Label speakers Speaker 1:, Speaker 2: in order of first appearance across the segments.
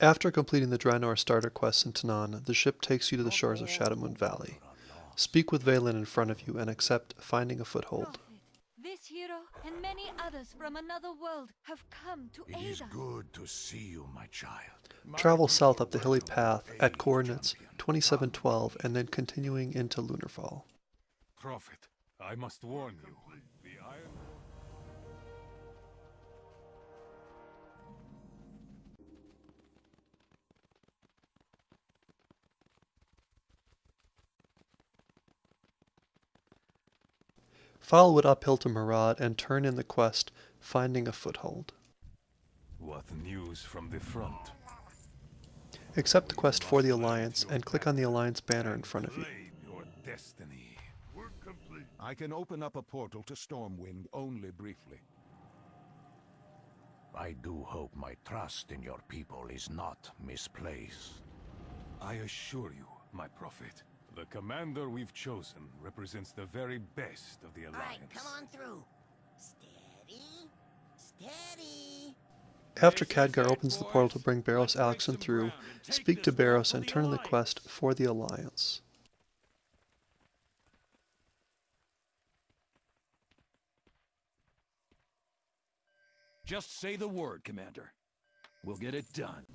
Speaker 1: After completing the Draenor starter quests in Tanaan, the ship takes you to the shores of Shadowmoon Valley. Speak with Velen in front of you and accept finding a foothold.
Speaker 2: Prophet, this hero and many others from another world have come to
Speaker 3: It
Speaker 2: aid
Speaker 3: is
Speaker 2: us.
Speaker 3: good to see you, my child.
Speaker 1: Travel south up the hilly path at coordinates 2712 and then continuing into Lunarfall.
Speaker 4: Prophet, I must warn you. The
Speaker 1: Follow it uphill to Maraad and turn in the quest Finding a Foothold.
Speaker 4: What news from the front?
Speaker 1: Accept the quest for the Alliance and click on the Alliance banner in front of you.
Speaker 4: Your destiny.
Speaker 3: Work complete. I can open up a portal to Stormwind only briefly. I do hope my trust in your people is not misplaced.
Speaker 4: I assure you, my prophet, the commander we've chosen represents the very best of the Alliance.
Speaker 5: Alright, come on through. Steady. Steady.
Speaker 1: After Khadgar opens the portal to bring Baros Alexston through, speak to Baros and turn in the quest for the Alliance.
Speaker 6: Just say the word, Commander. We'll get it done.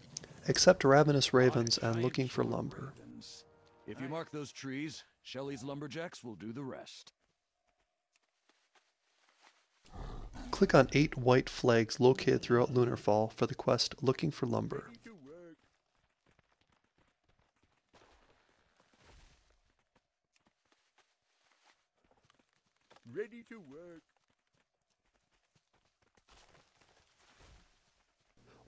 Speaker 1: Accept Ravenous Ravens and Looking for Lumber.
Speaker 6: Ravens. If you mark those trees, Shelley's lumberjacks will do the rest.
Speaker 1: Click on eight white flags located throughout Lunarfall for the quest Looking for Lumber.
Speaker 3: Ready to work.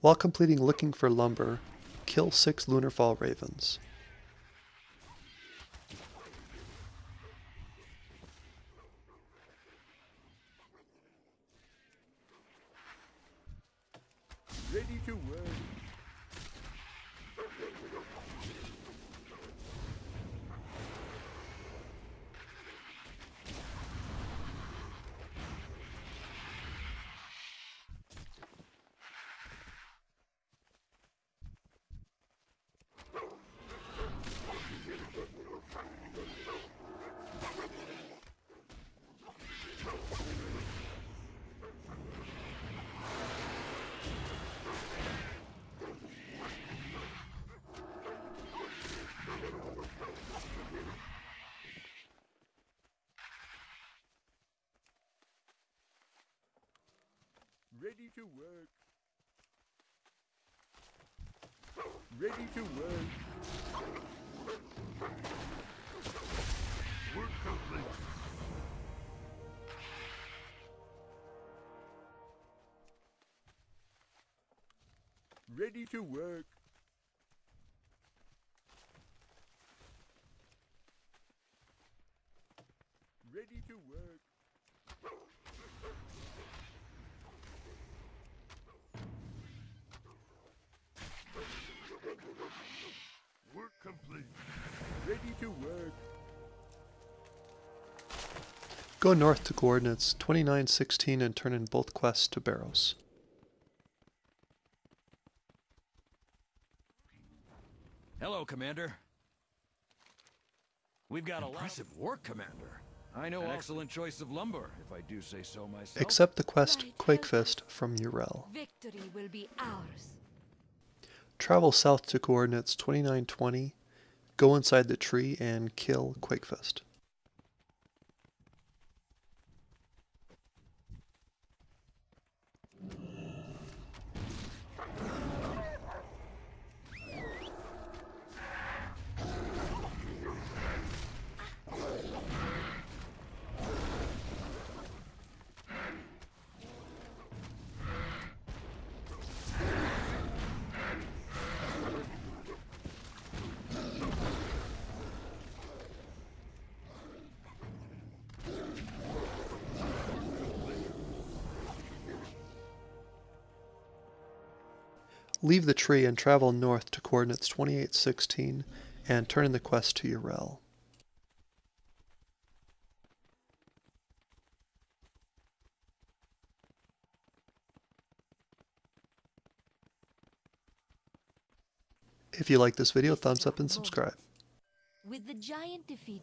Speaker 1: While completing Looking for Lumber, kill six Lunarfall Ravens.
Speaker 3: Ready to work. Ready to work. Ready to work. Work complete. Ready to work. Ready to work.
Speaker 1: Go north to coordinates 2916 and turn in both quests to Baros.
Speaker 6: Hello, Commander. We've got a lot impressive work, Commander. I know excellent choice of lumber, if I do say so myself.
Speaker 1: Accept the quest
Speaker 2: Right,
Speaker 1: Quakefist from Yrel.
Speaker 2: Victory will be ours.
Speaker 1: Travel south to coordinates 2920, go inside the tree and kill Quakefist. Leave the tree and travel north to coordinates 2816 and turn in the quest to Yrel. If you like this video, thumbs up and subscribe.